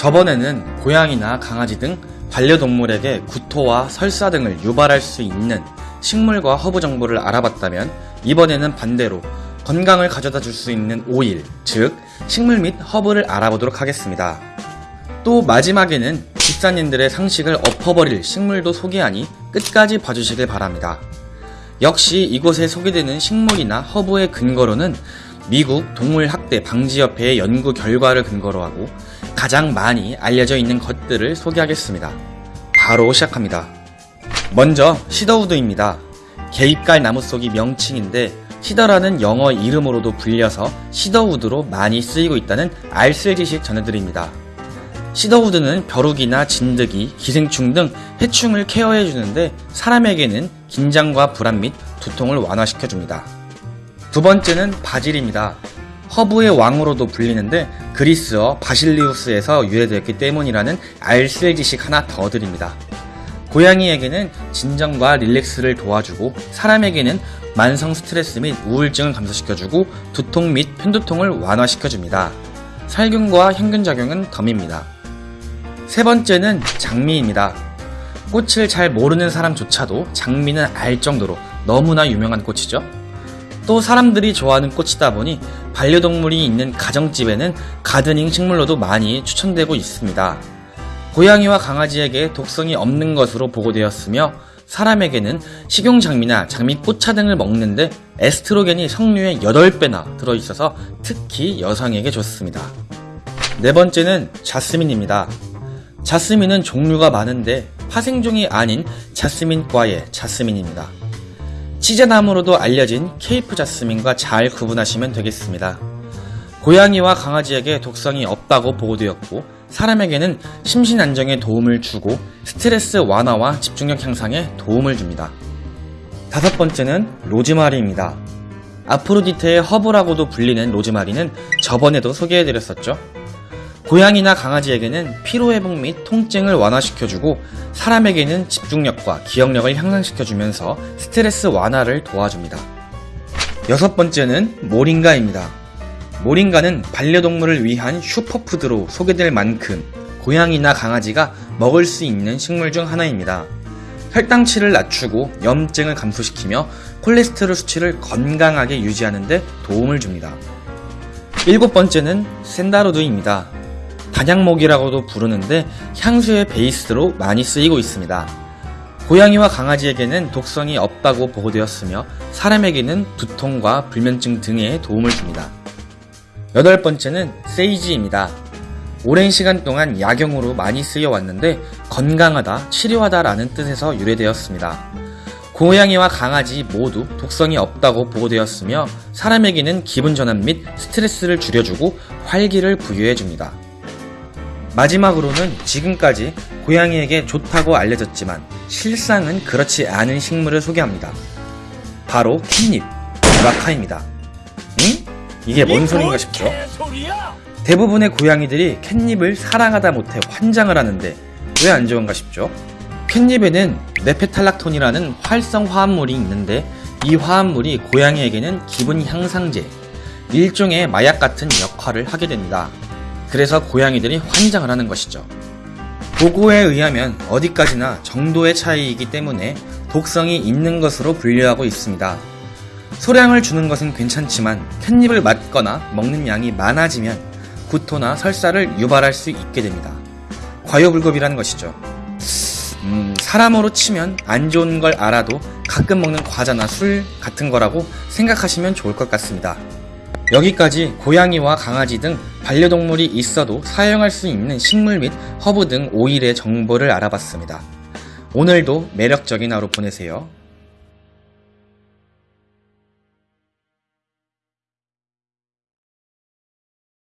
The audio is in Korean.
저번에는 고양이나 강아지 등 반려동물에게 구토와 설사 등을 유발할 수 있는 식물과 허브 정보를 알아봤다면 이번에는 반대로 건강을 가져다 줄 수 있는 오일, 즉 식물 및 허브를 알아보도록 하겠습니다. 또 마지막에는 집사님들의 상식을 엎어버릴 식물도 소개하니 끝까지 봐주시길 바랍니다. 역시 이곳에 소개되는 식물이나 허브의 근거로는 미국 동물학대 방지협회의 연구 결과를 근거로 하고 가장 많이 알려져 있는 것들을 소개하겠습니다. 바로 시작합니다. 먼저 시더우드입니다. 개입갈 나무 속이 명칭인데 시더라는 영어 이름으로도 불려서 시더우드로 많이 쓰이고 있다는 알쓸 지식 전해드립니다. 시더우드는 벼룩이나 진드기, 기생충 등 해충을 케어해주는데 사람에게는 긴장과 불안 및 두통을 완화시켜줍니다. 두 번째는 바질입니다. 허브의 왕으로도 불리는데 그리스어 바실리우스에서 유래되었기 때문이라는 알쓸 지식 하나 더 드립니다. 고양이에게는 진정과 릴렉스를 도와주고 사람에게는 만성 스트레스 및 우울증을 감소시켜주고 두통 및 편두통을 완화시켜줍니다. 살균과 향균작용은 덤입니다. 세 번째는 장미입니다. 꽃을 잘 모르는 사람조차도 장미는 알 정도로 너무나 유명한 꽃이죠. 또 사람들이 좋아하는 꽃이다 보니 반려동물이 있는 가정집에는 가드닝 식물로도 많이 추천되고 있습니다. 고양이와 강아지에게 독성이 없는 것으로 보고되었으며 사람에게는 식용장미나 장미꽃차 등을 먹는데 에스트로겐이 석류의 8배나 들어있어서 특히 여성에게 좋습니다. 네 번째는 자스민입니다. 자스민은 종류가 많은데 파생종이 아닌 자스민과의 자스민입니다. 치제나무로도 알려진 케이프 자스민과 잘 구분하시면 되겠습니다. 고양이와 강아지에게 독성이 없다고 보고되었고 사람에게는 심신 안정에 도움을 주고 스트레스 완화와 집중력 향상에 도움을 줍니다. 다섯 번째는 로즈마리입니다. 아프로디테의 허브라고도 불리는 로즈마리는 저번에도 소개해드렸었죠. 고양이나 강아지에게는 피로회복 및 통증을 완화시켜주고 사람에게는 집중력과 기억력을 향상시켜주면서 스트레스 완화를 도와줍니다. 여섯 번째는 모링가입니다. 모링가는 반려동물을 위한 슈퍼푸드로 소개될 만큼 고양이나 강아지가 먹을 수 있는 식물 중 하나입니다. 혈당치를 낮추고 염증을 감소시키며 콜레스테롤 수치를 건강하게 유지하는 데 도움을 줍니다. 일곱 번째는 샌다로드입니다. 단양목이라고도 부르는데 향수의 베이스로 많이 쓰이고 있습니다. 고양이와 강아지에게는 독성이 없다고 보고되었으며 사람에게는 두통과 불면증 등에 도움을 줍니다. 여덟 번째는 세이지입니다. 오랜 시간 동안 약용으로 많이 쓰여왔는데 건강하다, 치료하다 라는 뜻에서 유래되었습니다. 고양이와 강아지 모두 독성이 없다고 보고되었으며 사람에게는 기분 전환 및 스트레스를 줄여주고 활기를 부여해줍니다. 마지막으로는 지금까지 고양이에게 좋다고 알려졌지만 실상은 그렇지 않은 식물을 소개합니다. 바로 캣닙, 브라카입니다. 응? 이게 뭔 소린가 싶죠? 대부분의 고양이들이 캣닙을 사랑하다 못해 환장을 하는데 왜 안 좋은가 싶죠? 캣닙에는 네페탈락톤이라는 활성 화합물이 있는데 이 화합물이 고양이에게는 기분 향상제, 일종의 마약 같은 역할을 하게 됩니다. 그래서 고양이들이 환장을 하는 것이죠. 보고에 의하면 어디까지나 정도의 차이이기 때문에 독성이 있는 것으로 분류하고 있습니다. 소량을 주는 것은 괜찮지만 catnip을 맡거나 먹는 양이 많아지면 구토나 설사를 유발할 수 있게 됩니다. 과유불급이라는 것이죠. 음, 사람으로 치면 안 좋은 걸 알아도 가끔 먹는 과자나 술 같은 거라고 생각하시면 좋을 것 같습니다. 여기까지 고양이와 강아지 등 반려동물이 있어도 사용할 수 있는 식물 및 허브 등 오일의 정보를 알아봤습니다. 오늘도 매력적인 하루 보내세요.